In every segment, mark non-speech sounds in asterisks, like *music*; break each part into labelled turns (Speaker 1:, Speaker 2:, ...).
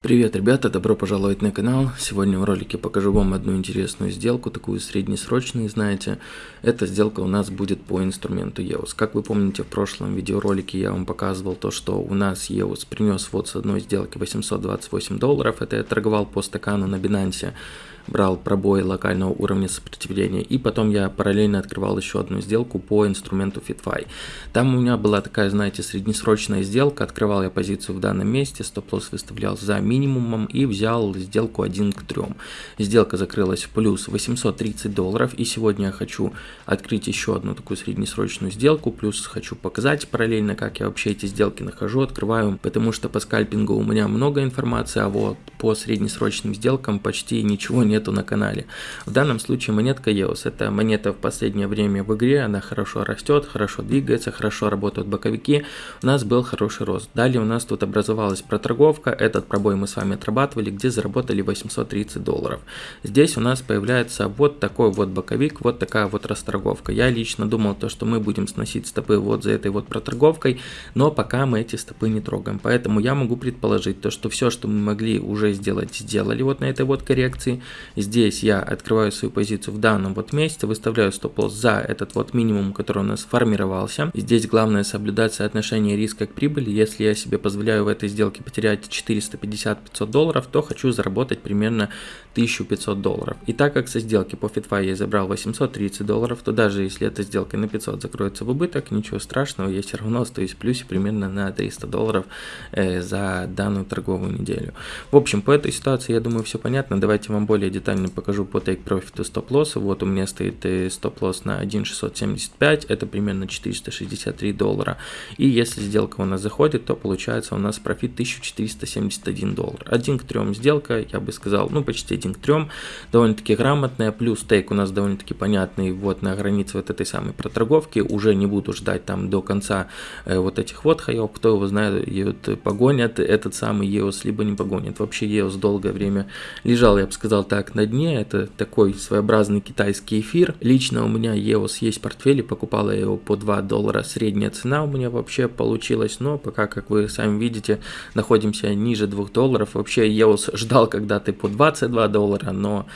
Speaker 1: Привет, ребята, добро пожаловать на канал. Сегодня в ролике покажу вам одну интересную сделку, такую среднесрочную, знаете. Эта сделка у нас будет по инструменту EOS. Как вы помните, в прошлом видеоролике я вам показывал то, что у нас EOS принес вот с одной сделки 828 долларов. Это я торговал по стакану на Binance брал пробой локального уровня сопротивления, и потом я параллельно открывал еще одну сделку по инструменту FitFi. Там у меня была такая, знаете, среднесрочная сделка, открывал я позицию в данном месте, стоп-лосс выставлял за минимумом и взял сделку 1 к 3. Сделка закрылась в плюс 830 долларов, и сегодня я хочу открыть еще одну такую среднесрочную сделку, плюс хочу показать параллельно, как я вообще эти сделки нахожу, открываю, потому что по скальпингу у меня много информации, а вот по среднесрочным сделкам почти ничего не нету на канале. В данном случае монетка EOS. Это монета в последнее время в игре, она хорошо растет, хорошо двигается, хорошо работают боковики. У нас был хороший рост. Далее у нас тут образовалась проторговка. Этот пробой мы с вами отрабатывали, где заработали 830 долларов. Здесь у нас появляется вот такой вот боковик, вот такая вот расторговка. Я лично думал то, что мы будем сносить стопы вот за этой вот проторговкой, но пока мы эти стопы не трогаем. Поэтому я могу предположить то, что все, что мы могли уже сделать, сделали вот на этой вот коррекции. Здесь я открываю свою позицию в данном вот месте, выставляю стоп-лосс за этот вот минимум, который у нас формировался. Здесь главное соблюдать соотношение риска к прибыли. Если я себе позволяю в этой сделке потерять 450-500 долларов, то хочу заработать примерно 1500 долларов. И так как со сделки по FitFi я забрал 830 долларов, то даже если эта сделка на 500 закроется в убыток, ничего страшного, я все равно остаюсь в плюсе примерно на 300 долларов э, за данную торговую неделю. В общем, по этой ситуации, я думаю, все понятно. Давайте вам более детально покажу по take profit и стоп-лосс. Вот у меня стоит э, стоп-лосс на 1.675, это примерно 463 доллара. И если сделка у нас заходит, то получается у нас профит 1471 доллар. 1 к 3 сделка, я бы сказал, ну почти 1 к 3, довольно-таки грамотная, плюс тейк у нас довольно-таки понятный, вот на границе вот этой самой проторговки, уже не буду ждать там до конца э, вот этих вот хаев, кто его знает, погонят этот самый EOS, либо не погонят. Вообще EOS долгое время лежал, я бы сказал так, на дне, это такой своеобразный китайский эфир. Лично у меня EOS есть в портфеле, покупала его по 2 доллара, средняя цена у меня вообще получилась, но пока, как вы сами видите, находимся ниже 2 долларов. Вообще EOS ждал когда-то по 22 доллара, но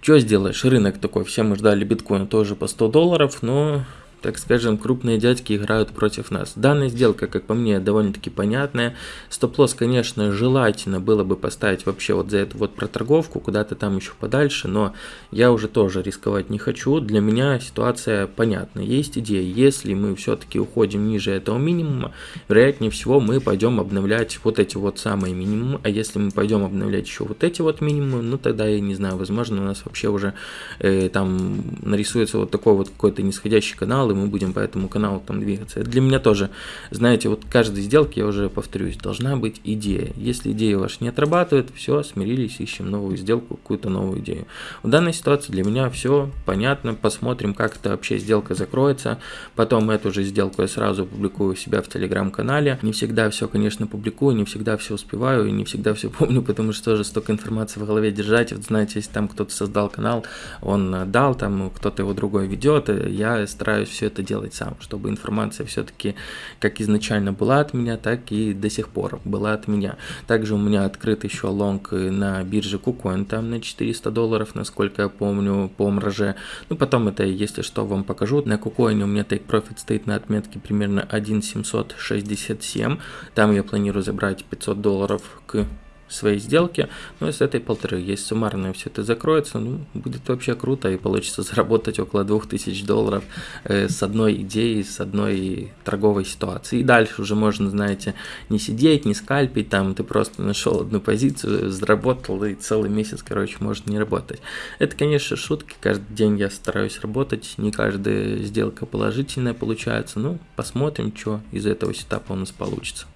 Speaker 1: что сделаешь, рынок такой, все мы ждали биткоин тоже по 100 долларов, но так скажем, крупные дядьки играют против нас. Данная сделка, как по мне, довольно-таки понятная. Стоп-лосс, конечно, желательно было бы поставить вообще вот за эту вот проторговку, куда-то там еще подальше, но я уже тоже рисковать не хочу. Для меня ситуация понятна. Есть идея, если мы все-таки уходим ниже этого минимума, вероятнее всего мы пойдем обновлять вот эти вот самые минимумы, а если мы пойдем обновлять еще вот эти вот минимумы, ну тогда я не знаю, возможно у нас вообще уже э, там нарисуется вот такой вот какой-то нисходящий канал, и мы будем по этому каналу там двигаться. для меня тоже, знаете, вот каждой сделки, я уже повторюсь, должна быть идея. Если идея ваша не отрабатывает, все, смирились, ищем новую сделку, какую-то новую идею. В данной ситуации для меня все понятно, посмотрим, как эта вообще сделка закроется. Потом эту же сделку я сразу публикую у себя в телеграм-канале. Не всегда все, конечно, публикую, не всегда все успеваю и не всегда все *laughs* помню, потому что тоже столько информации в голове держать. Вот знаете, если там кто-то создал канал, он дал, там кто-то его другой ведет, я стараюсь все это делать сам, чтобы информация все-таки как изначально была от меня, так и до сих пор была от меня. Также у меня открыт еще лонг на бирже KuCoin, там на 400 долларов, насколько я помню, по мраже. Ну, потом это, если что, вам покажу. На KuCoin у меня take profit стоит на отметке примерно 1.767. Там я планирую забрать 500 долларов к своей сделки, ну, с этой полторы, есть суммарно все это закроется, ну, будет вообще круто и получится *laughs* заработать около 2000 долларов э, с одной идеей, с одной торговой ситуации. И дальше уже можно, знаете, не сидеть, не скальпить, там ты просто нашел одну позицию, заработал и целый месяц, короче, может не работать. Это, конечно, шутки, каждый день я стараюсь работать, не каждая сделка положительная получается, ну, посмотрим, что из этого сетапа у нас получится.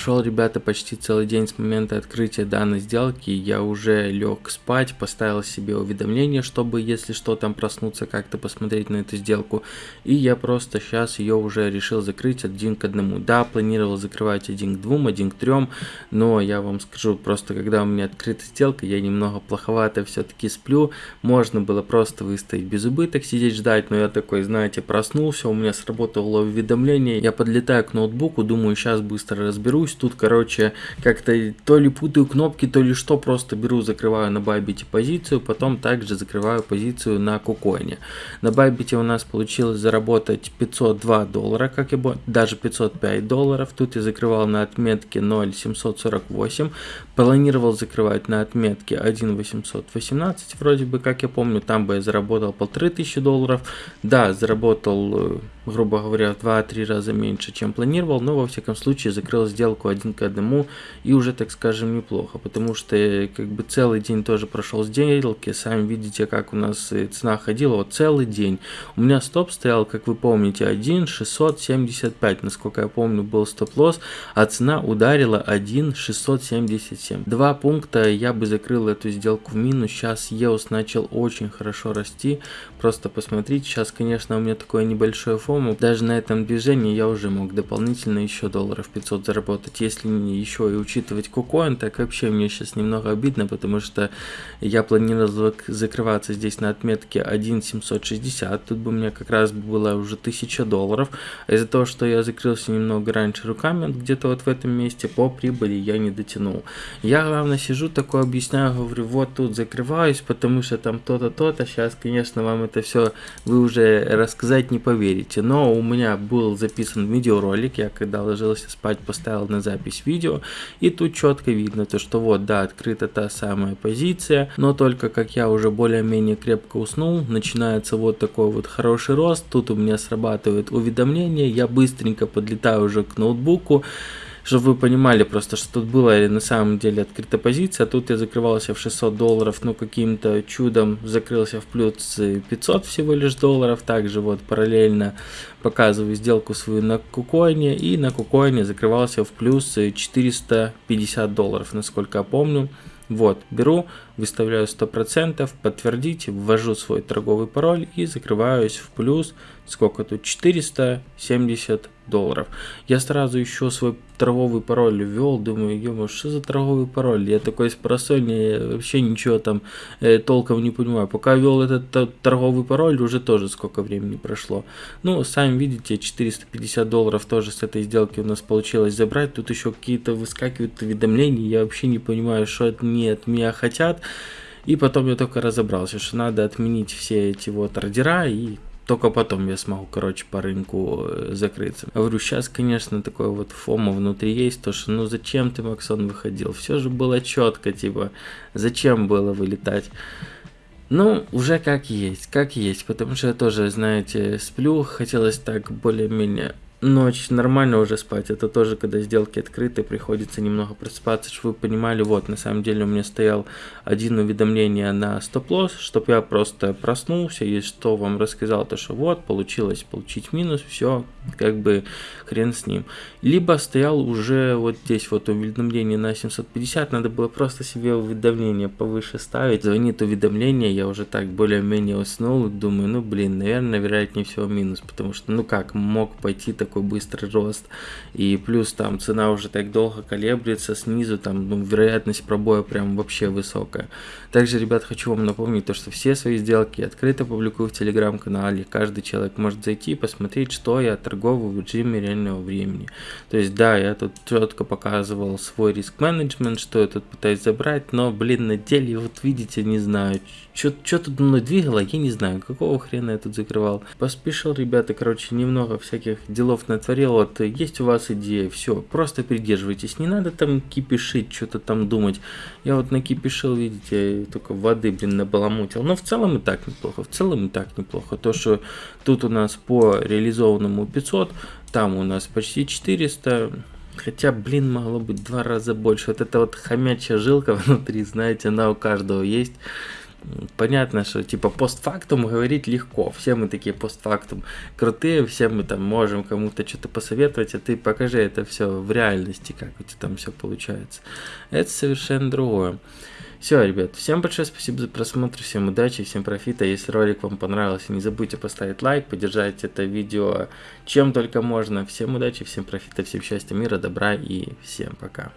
Speaker 1: Прошел, ребята, почти целый день с момента открытия данной сделки. Я уже лег спать, поставил себе уведомление, чтобы, если что, там проснуться, как-то посмотреть на эту сделку. И я просто сейчас ее уже решил закрыть один к одному. Да, планировал закрывать один к двум, один к трем, но я вам скажу, просто когда у меня открыта сделка, я немного плоховато все-таки сплю. Можно было просто выставить без убыток, сидеть ждать, но я такой, знаете, проснулся, у меня сработало уведомление, я подлетаю к ноутбуку, думаю, сейчас быстро разберусь разберусь. Тут, короче, как-то то ли путаю кнопки, то ли что, просто беру, закрываю на Байбите позицию, потом также закрываю позицию на Кукоине. На Байбите у нас получилось заработать 502 доллара, как и даже 505 долларов. Тут я закрывал на отметке 0,748, планировал закрывать на отметке 1,818, вроде бы, как я помню, там бы я заработал полторы тысячи долларов. Да, заработал э, грубо говоря, в 2-3 раза меньше, чем планировал, но во всяком случае закрыл сделку один к одному и уже, так скажем, неплохо, потому что как бы целый день тоже прошел сделки, сами видите, как у нас цена ходила, вот целый день. У меня стоп стоял, как вы помните, 1,675, насколько я помню, был стоп-лосс, а цена ударила 1,677. Два пункта я бы закрыл эту сделку в минус, сейчас EOS начал очень хорошо расти, просто посмотрите, сейчас, конечно, у меня такое небольшое фон, по даже на этом движении я уже мог дополнительно еще долларов 500 заработать. Если еще и учитывать кукоин, так вообще мне сейчас немного обидно, потому что я планировал закрываться здесь на отметке 1.760. Тут бы у меня как раз было уже 1000 долларов. А из-за того, что я закрылся немного раньше руками, где-то вот в этом месте, по прибыли я не дотянул. Я, главное, сижу такое объясняю, говорю, вот тут закрываюсь, потому что там то-то, то-то. Сейчас, конечно, вам это все вы уже рассказать не поверите записи, но у меня был записан видеоролик, я когда ложился спать поставил на запись видео, и тут четко видно то, что вот, да, открыта та самая позиция, но только как я уже более-менее крепко уснул, начинается вот такой вот хороший рост, тут у меня срабатывает уведомление, я быстренько подлетаю уже к ноутбуку, чтобы вы понимали просто, что тут была на самом деле открыта позиция, тут я закрывался в 600 долларов, ну каким-то чудом закрылся в плюс 500 всего лишь долларов, также вот параллельно показываю сделку свою на кукоине, и на кукоине закрывался в плюс 450 долларов, насколько я помню. Вот, беру, выставляю 100%, подтвердить, ввожу свой торговый пароль и закрываюсь в плюс, сколько тут, 470 долларов. Я сразу еще свой торговый пароль ввел, думаю, ё что за торговый пароль? Я такой с просонья вообще ничего там э, толком не понимаю. Пока ввел этот торговый пароль, уже тоже сколько времени прошло. Ну, сами видите, 450 долларов тоже с этой сделки у нас получилось забрать. Тут еще какие-то выскакивают уведомления, я вообще не понимаю, что от, не от меня хотят. И потом я только разобрался, что надо отменить все эти вот ордера и только потом я смогу, короче, по рынку э, закрыться. Говорю, сейчас, конечно, такое вот фома внутри есть, то что, ну зачем ты, Максон, выходил? Все же было четко, типа, зачем было вылетать? Ну, уже как есть, как есть, потому что я тоже, знаете, сплю, хотелось так более-менее Ночь нормально уже спать, это тоже, когда сделки открыты, приходится немного просыпаться, чтобы вы понимали, вот, на самом деле у меня стоял один уведомление на стоп-лосс, чтобы я просто проснулся и что вам рассказал, то что вот, получилось получить минус, все, как бы хрен с ним. Либо стоял уже вот здесь вот уведомление на 750, надо было просто себе уведомление повыше ставить, звонит уведомление, я уже так более-менее уснул, думаю, ну блин, наверное, вероятнее всего минус, потому что, ну как, мог пойти так такой быстрый рост. И плюс там цена уже так долго колеблется, снизу там ну, вероятность пробоя прям вообще высокая. Также, ребят, хочу вам напомнить то, что все свои сделки открыто публикую в телеграм-канале. Каждый человек может зайти и посмотреть, что я торговаю в режиме реального времени. То есть, да, я тут четко показывал свой риск-менеджмент, что я тут пытаюсь забрать, но, блин, на деле, вот видите, не знаю, что тут мной двигало, я не знаю, какого хрена я тут закрывал. Поспешил, ребята, короче, немного всяких делов натворил. Вот есть у вас идея, все, просто придерживайтесь. Не надо там кипишить, что-то там думать. Я вот накипишил, видите, только воды, блин, набаламутил. Но в целом и так неплохо, в целом и так неплохо. То, что тут у нас по реализованному 500, там у нас почти 400. Хотя, блин, могло быть два раза больше. Вот эта вот хомячья жилка *laughs* внутри, знаете, она у каждого есть. Понятно, что типа постфактум говорить легко. Все мы такие постфактум крутые, все мы там можем кому-то что-то посоветовать, а ты покажи это все в реальности, как у тебя там все получается. Это совершенно другое. Все, ребят, всем большое спасибо за просмотр, всем удачи, всем профита. Если ролик вам понравился, не забудьте поставить лайк, поддержать это видео чем только можно. Всем удачи, всем профита, всем счастья, мира, добра и всем пока.